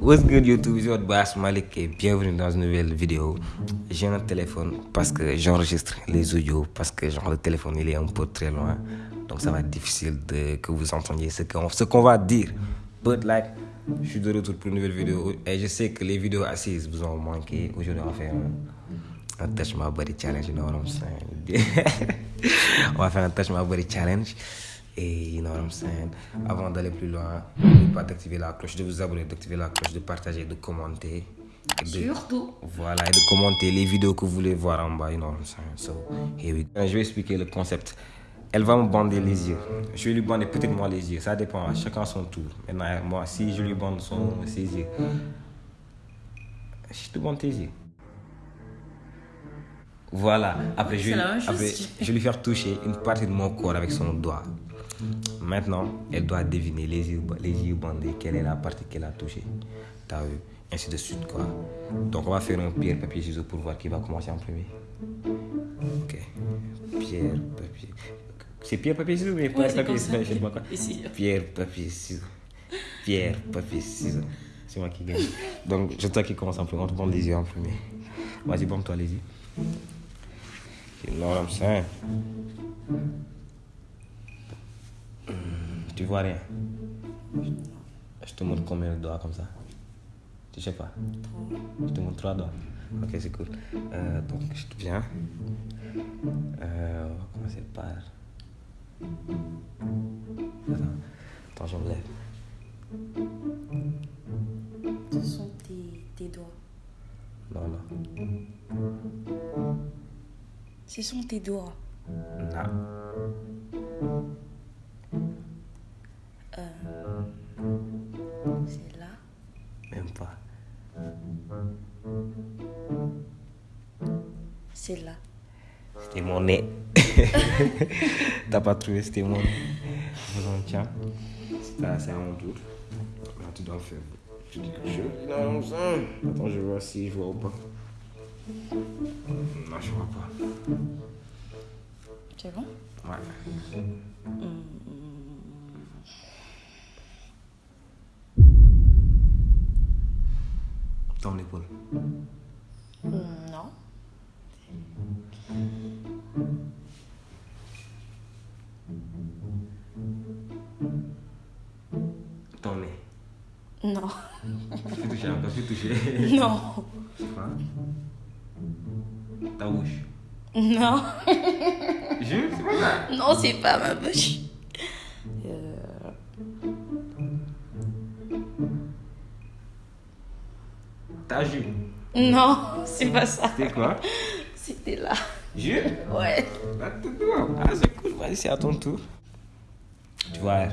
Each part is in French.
What's good YouTube, c'est votre boss Malik et bienvenue dans une nouvelle vidéo. J'ai un téléphone parce que j'enregistre les audios parce que genre le téléphone il est un peu très loin. Donc ça va être difficile de, que vous entendiez ce qu'on qu'on va dire. But like, je suis de retour pour une nouvelle vidéo et je sais que les vidéos assises vous ont manqué. Aujourd'hui on va faire un, un Touch My Body Challenge, you know what I'm saying? on va faire un Touch My Body Challenge. Et you know what I'm saying? Avant d'aller plus loin, n'oubliez pas d'activer la cloche, de vous abonner, d'activer la cloche, de partager, de commenter. De- Surtout. Voilà, et de commenter les vidéos que vous voulez voir en bas, you know what I'm saying? So, here we go. Je vais expliquer le concept. Elle va me bander les yeux. Je vais lui bander peut-être moi les yeux. Ça dépend, chacun son tour. Maintenant, moi, si je lui bande son, ses yeux, je te bande tes yeux. Voilà. Après, je après, je vais lui faire toucher une partie de mon corps avec son doigt. Maintenant, elle doit deviner les yeux, les yeux bandés, quelle est la partie qu'elle a touchée. T'as vu? Ainsi de suite, quoi. Donc, on va faire un pierre, papier, ciseaux pour voir qui va commencer en premier. Ok. Pierre, papier. C'est pierre, papier, ciseaux, mais Ouais, pierre, c'est papier, ciseaux, je sais pas quoi. Pierre, papier, ciseaux. Pierre, papier, ciseaux. C'est moi qui gagne. Donc, je toi qui commence en premier. On te bande les yeux en premier. Vas-y, bande-toi les yeux. You know what I'm saying? Tu vois rien. Je te montre combien de doigts comme ça. Tu sais pas. Je te montre trois doigts. Ok, c'est cool. Euh, donc, je te viens. Euh, on va commencer par. Attends, attends, je me lève. Ce sont tes, tes doigts. Non, non. Ce sont tes doigts. Non. C'est là. C'était mon nez. T'as pas trouvé, c'était mon nez. Bon, tiens. C'est mon tour. Là, tu dois faire. Je dis quelque chose. Non, ça. Attends, je vois si je vois ou pas. Non, je vois pas. C'est bon? Ouais. Ton épaule. Non. Ton nez. Non. Fais toucher encore, fais toucher. Non. Quoi Ta bouche. Non. Je c'est pas ça. Non, c'est pas ma bouche. Euh, Ta jupe. Non, c'est pas ça. C'est quoi? Là. Jupe Ouais. Ah, c'est cool. Vas-y, c'est à ton tour. Tu vois.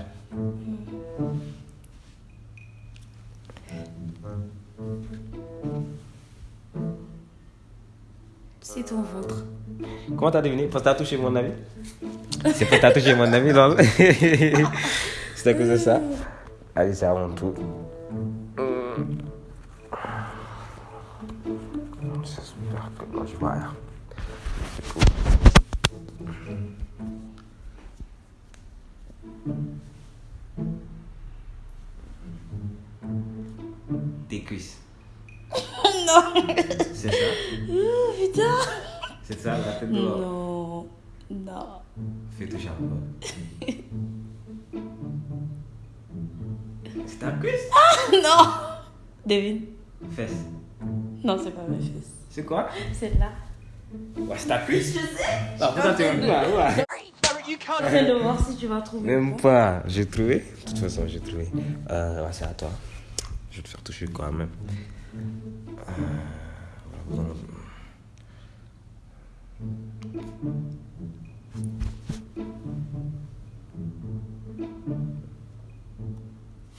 C'est ton ventre. Comment t'as deviné Parce que t'as touché mon ami. C'est pas t'as touché mon ami, non? C'est à cause de ça. Allez, c'est à mon tour. J'espère que non, je vois rien. C'est ça Oh, putain. C'est ça, la tête dehors. Non. Non. Fais toucher encore. C'est ta cuisse Non. Devine. Fesse. Non, c'est pas ma fesse. C'est quoi? C'est là. Ouais, c'est ta cuisse Je sais. Ah, putain, pas, ouais. Essaie de voir si tu vas trouver. Même pas. J'ai trouvé. De toute façon, j'ai trouvé. Euh, ouais, c'est à toi. Je vais te faire toucher quand même. Euh, voilà, bon.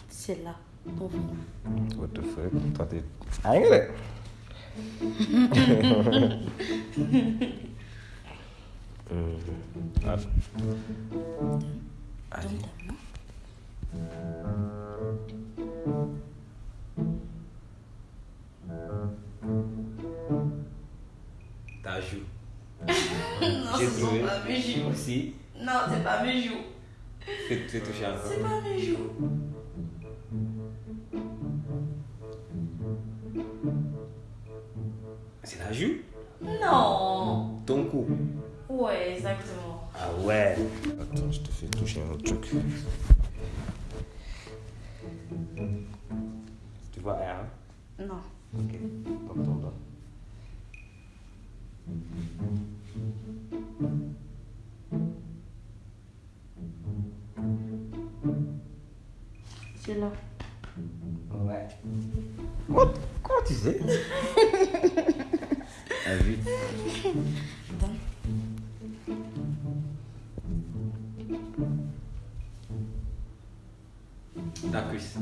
C'est là. Ton ventre. What the fuck? Toi, t'es. Ah, regarde. Hum, ah. Allez. Ta Non, c'est pas mes joues. Fais toucher encore. C'est pas mes joues. C'est la joue Non. Ton cou Ouais, exactement. Ah ouais. Attends, je te fais toucher un autre truc. Tu vois R? Hein? Non. Ok, comme ton doigt. Sais Ah oui. Attends. Ta cuisse.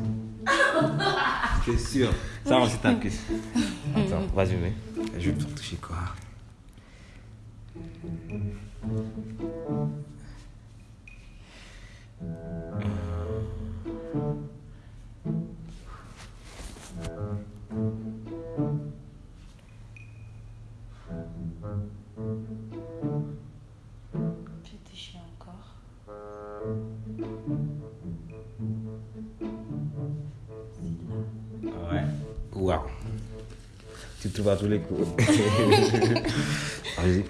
C'est sûr. Ça, c'est ta cuisse. Attends, vas-y, mais. Je vais te toucher quoi? Je Ouais. Waouh. Tu te trouves à tous les coups. Vas-y.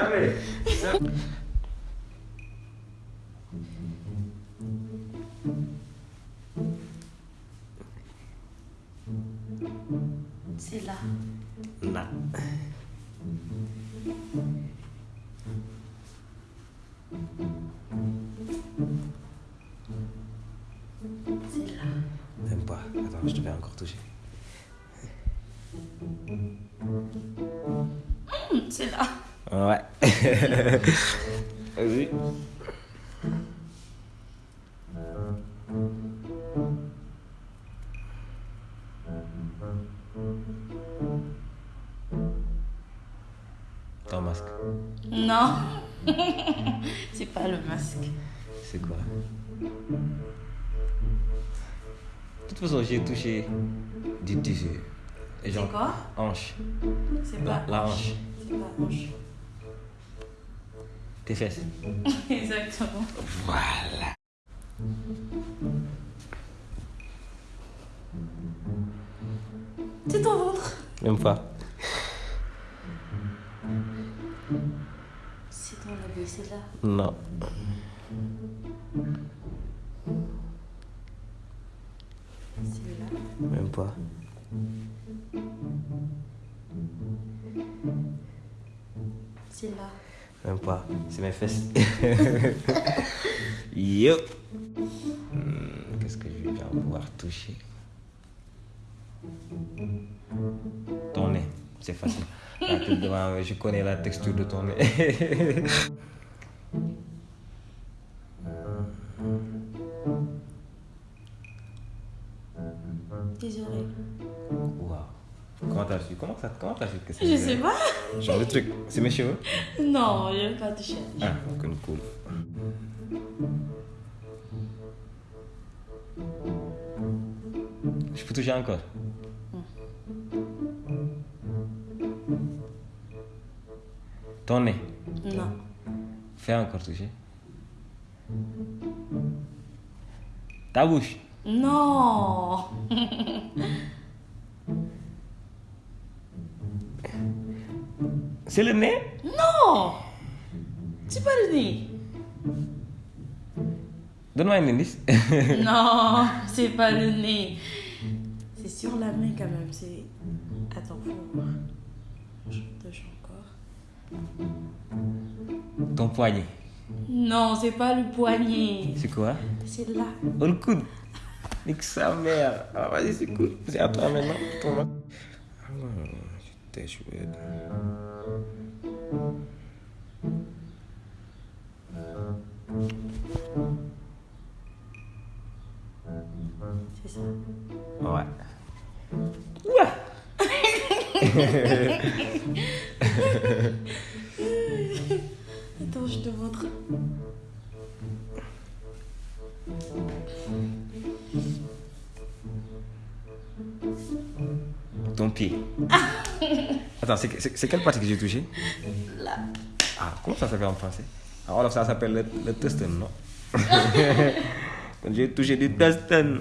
Jamais. C'est là. Non. C'est là. Même pas. Attends, je te fais encore toucher. Hum, c'est là. Ouais. Vas-y. Ton masque, Non. c'est pas le masque. c'est quoi? De toute façon, j'ai touché du tissu. Et C'est genre, quoi? hanche. C'est La, pas la hanche. C'est pas hanche. Tes fesses. Exactement. Voilà. C'est ton ventre. Même pas. C'est ton labé, c'est là. Non. C'est là. Même pas. C'est là. Même pas. C'est mes fesses. Yo. Hmm, Qu'est-ce que je vais bien pouvoir toucher? Ton nez. C'est facile. Devant, je connais la texture de ton nez. Tes oreilles. Waouh. Comment t'as su? Comment ça Comment t'as su que Je sais pas. Genre le truc. C'est mes cheveux? Non, je vais pas toucher. Ah, cool. cool. Je peux toucher encore Ton nez. Non. Fais encore toucher. Ta bouche. Non. C'est le nez? Non. C'est pas le nez. Donne-moi un indice. Non, c'est pas le nez. C'est sur la main quand même. C'est. Attends, faut voir. Je touche encore. Ton poignet. Non, c'est pas le poignet. C'est quoi? C'est là. Oh, le coude. Nique sa mère. Ah, vas-y, c'est cool. C'est à toi maintenant. Ton C'est ça. Ouais. Ouais. Attends, je te montre. Ton pied. Attends, c'est quelle partie que j'ai touché Là. Ah, comment ça s'appelle en français? Ah, alors ça s'appelle le, le non? J'ai touché du testin.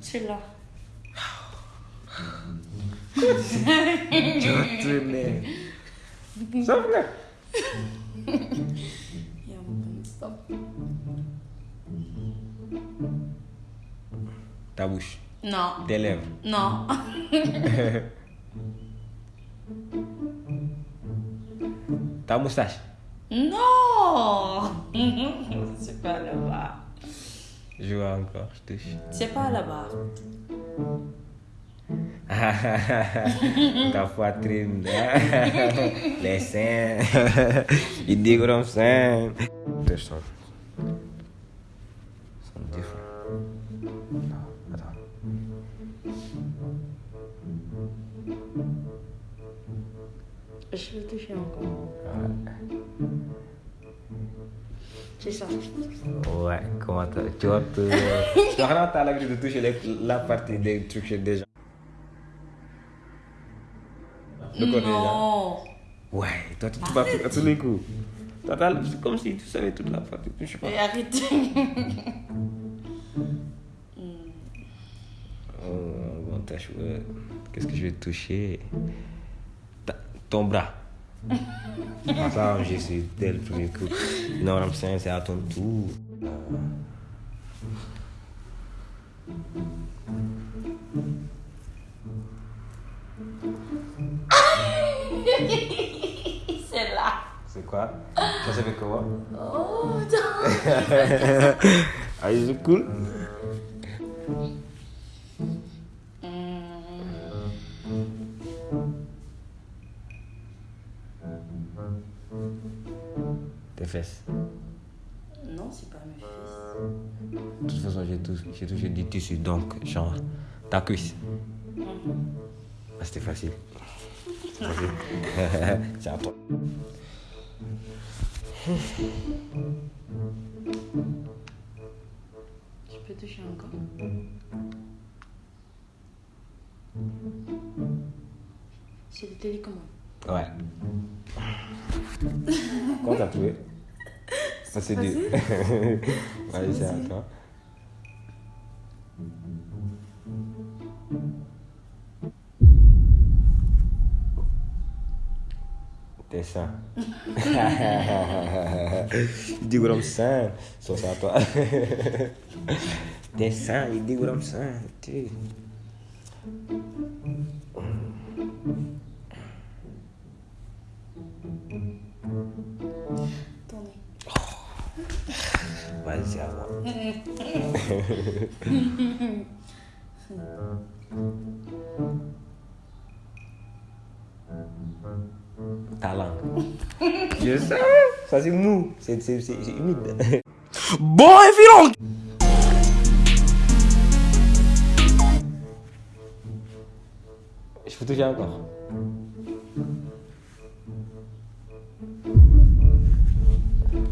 C'est là. Je retournais. Ça va? Il y a un bon stop. Ta bouche, Non. tes lèvres. Non. Ta moustache. Non. C'est pas là-bas. Je vois encore, je touche. C'est pas là-bas. Ta poitrine. Les seins. Il dit comme seins. Deux sons. Sont différents. Je vais toucher encore. C'est ça. Ouais, comment t'as. Tu vois, tu tu as l'habitude de toucher les- la partie des trucs chez des gens. Le corps des gens. Non. Ouais, toi tu vas à tous les coups. T'as- c'est comme si tu savais toute la partie. Je sais pas. Et arrête. Oh, bon, t'as. Qu'est-ce que je vais toucher Ton bras. Ah, ça, j'ai su dès le premier coup. Non, I'm saying, c'est à ton tour. C'est là. C'est quoi? Ça s'appelle comment Oh, non. Ah, c'est cool j'ai touché du tissu, donc, genre, ta cuisse. Ah, c'était facile. C'est à toi. Je peux toucher encore. C'est le télécommande. Ouais. Comment t'as trouvé? Ça, c'est dur. Vas-y, c'est à toi. Tes seins. Il dit gros seins. Ça, c'est à toi. Tes seins, il dit gros seins. Tu- Ton mou. C'est c'est- c'est- c'est humide. Bon et violent Je peux toucher encore.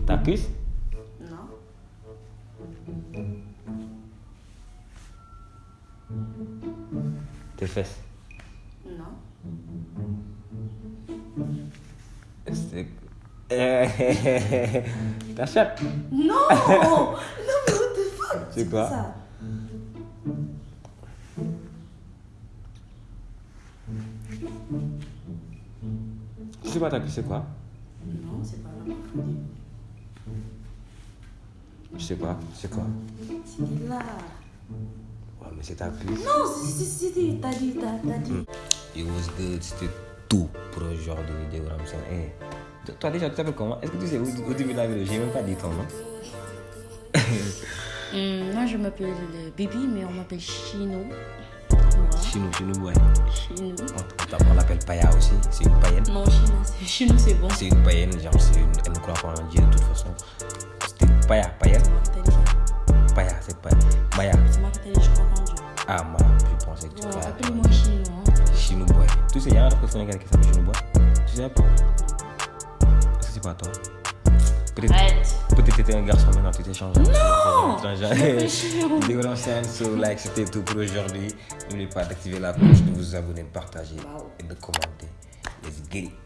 Ta cuisse Tes fesses Non. C'est... Ta chatte. Non. Non, mais what the fuck? C'est quoi? Ça. Je sais pas ta cuisse, c'est quoi? Non, c'est pas là. Je sais pas, c'est quoi? C'était là. Mais c'est ta cuisse. Non, c'est- c'est- c'était. T'as dit, t'as t'as dit. It was good, c'était tout pour le genre de vidéo Ramson. Eh, toi déjà, tu t'appelles comment? Est-ce que tu sais au début de la vidéo, j'ai même pas dit ton nom. Hum, moi, je m'appelle euh, Bibi, mais on m'appelle Chino. Voilà. Chinou, Chinou, ouais. Chino. On, l'appelle Paya aussi, c'est une païenne. Non, Chino, c'est Chino, c'est bon. C'est une païenne, genre, c'est une, elle ne croit pas en Dieu de toute façon. C'était Paya, païenne. C'est pas. Maya. C'est moi qui t'ai dit, je crois pas en Dieu. Ah, moi, je pensais que tu croyais. appelle-moi Chino. Hein. Chinou Boy. Tu sais, il y a un rappeur sénégalais qui s'appelle Chinou Boy. Tu sais pas Est-ce que c'est pas toi? Peut-être Arrête. peut-être t'étais un garçon, maintenant tu t'es changé. Non Réfléchir. so like c'était tout pour aujourd'hui. N'oubliez pas d'activer la cloche, de vous abonner, de partager et de commenter. Let's get it.